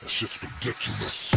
That shit's ridiculous.